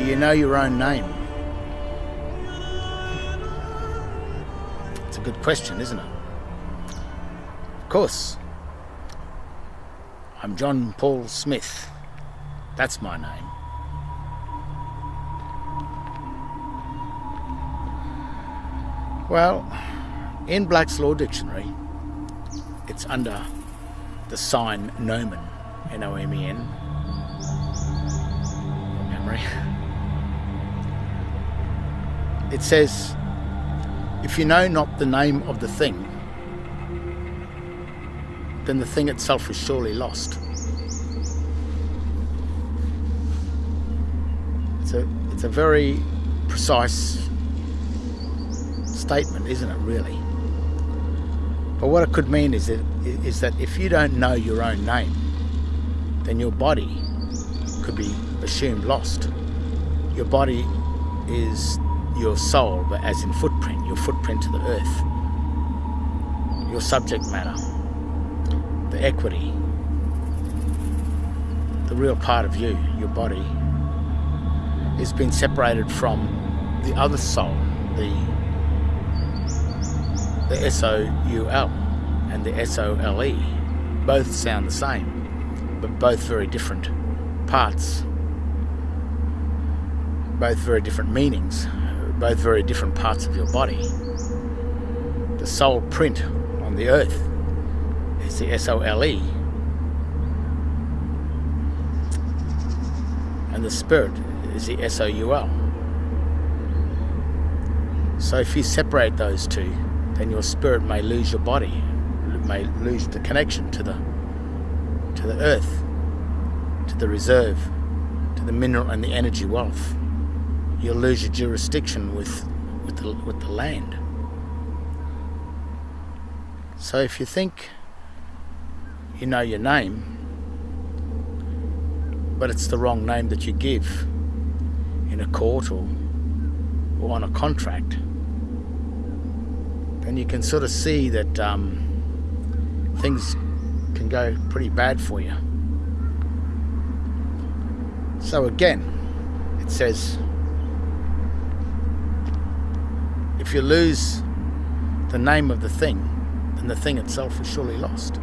you know your own name? It's a good question, isn't it? Of course. I'm John Paul Smith. That's my name. Well, in Black's Law Dictionary, it's under the sign nomen, N O M E N. Memory. It says, if you know not the name of the thing, then the thing itself is surely lost. It's a, it's a very precise statement, isn't it, really? But what it could mean is that, is that if you don't know your own name, then your body could be assumed lost. Your body is your soul, but as in footprint, your footprint to the earth, your subject matter, the equity, the real part of you, your body, is being separated from the other soul, the the S-O-U-L and the S-O-L-E. Both sound the same, but both very different parts. Both very different meanings, both very different parts of your body. The soul print on the earth is the S-O-L-E. And the spirit is the S-O-U-L. So if you separate those two, then your spirit may lose your body, may lose the connection to the to the earth, to the reserve, to the mineral and the energy wealth. You'll lose your jurisdiction with with the with the land. So if you think you know your name, but it's the wrong name that you give in a court or, or on a contract, then you can sort of see that um, things can go pretty bad for you. So again, it says if you lose the name of the thing, then the thing itself is surely lost.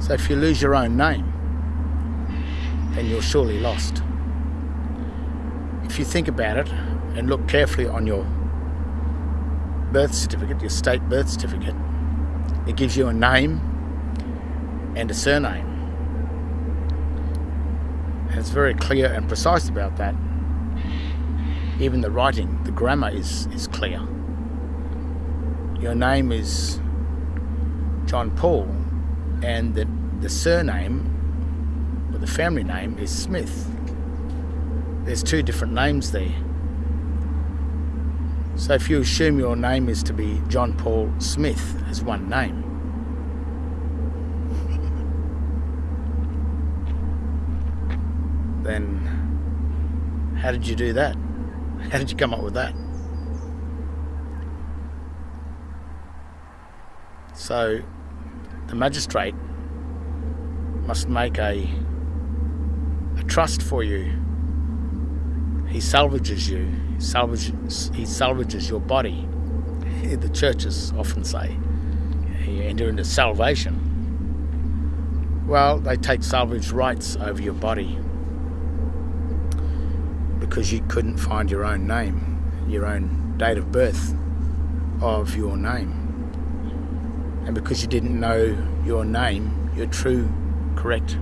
So if you lose your own name, then you're surely lost. If you think about it and look carefully on your birth certificate, your state birth certificate, it gives you a name and a surname. And it's very clear and precise about that. Even the writing, the grammar is, is clear. Your name is John Paul, and the, the surname, or the family name, is Smith. There's two different names there. So if you assume your name is to be John Paul Smith as one name, then how did you do that? How did you come up with that? So the magistrate must make a a trust for you. He salvages you salvages, he salvages your body. The churches often say you enter into salvation. Well, they take salvage rights over your body because you couldn't find your own name, your own date of birth of your name. And because you didn't know your name, your true, correct,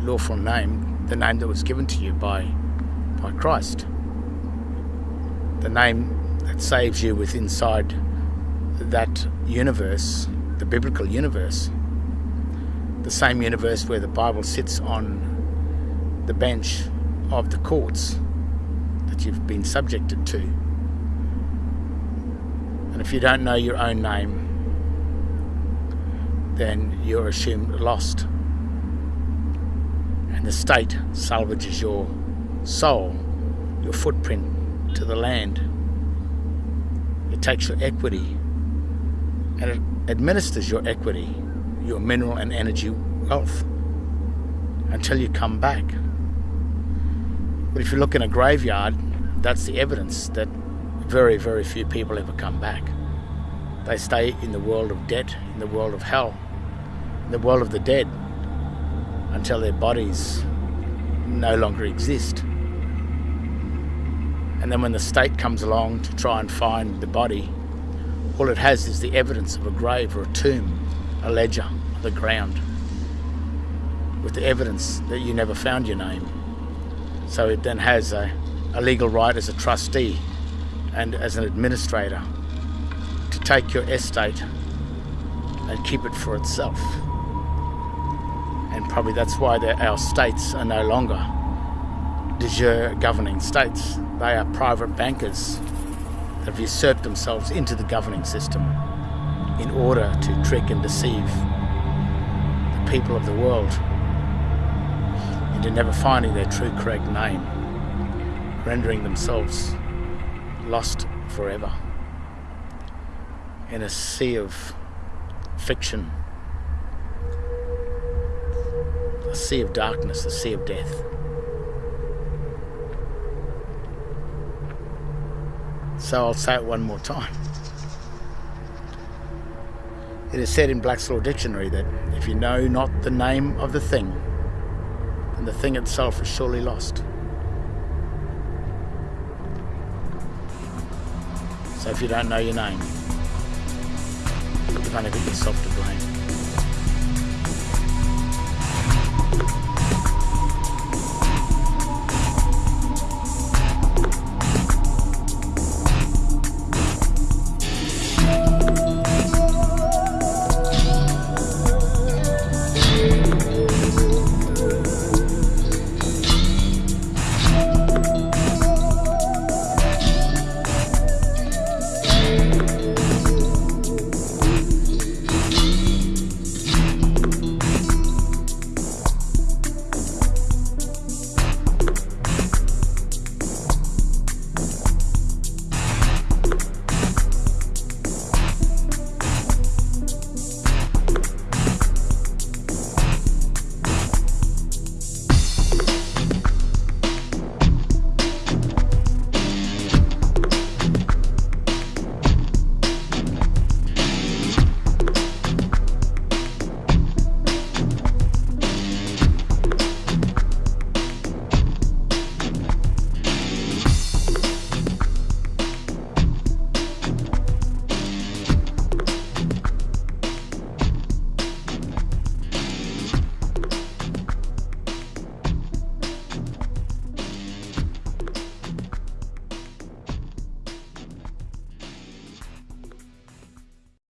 lawful name, the name that was given to you by, by Christ the name that saves you with inside that universe, the biblical universe, the same universe where the Bible sits on the bench of the courts that you've been subjected to. And if you don't know your own name, then you're assumed lost. And the state salvages your soul, your footprint to the land. It takes your equity and it administers your equity, your mineral and energy wealth until you come back. But if you look in a graveyard, that's the evidence that very, very few people ever come back. They stay in the world of debt, in the world of hell, in the world of the dead, until their bodies no longer exist. And then when the state comes along to try and find the body, all it has is the evidence of a grave or a tomb, a ledger, the ground, with the evidence that you never found your name. So it then has a, a legal right as a trustee and as an administrator to take your estate and keep it for itself. And probably that's why our states are no longer de jure governing states. They are private bankers that have usurped themselves into the governing system in order to trick and deceive the people of the world into never finding their true correct name, rendering themselves lost forever in a sea of fiction, a sea of darkness, a sea of death. So I'll say it one more time. It is said in Black's Law Dictionary that if you know not the name of the thing, then the thing itself is surely lost. So if you don't know your name, you've only got yourself to blame.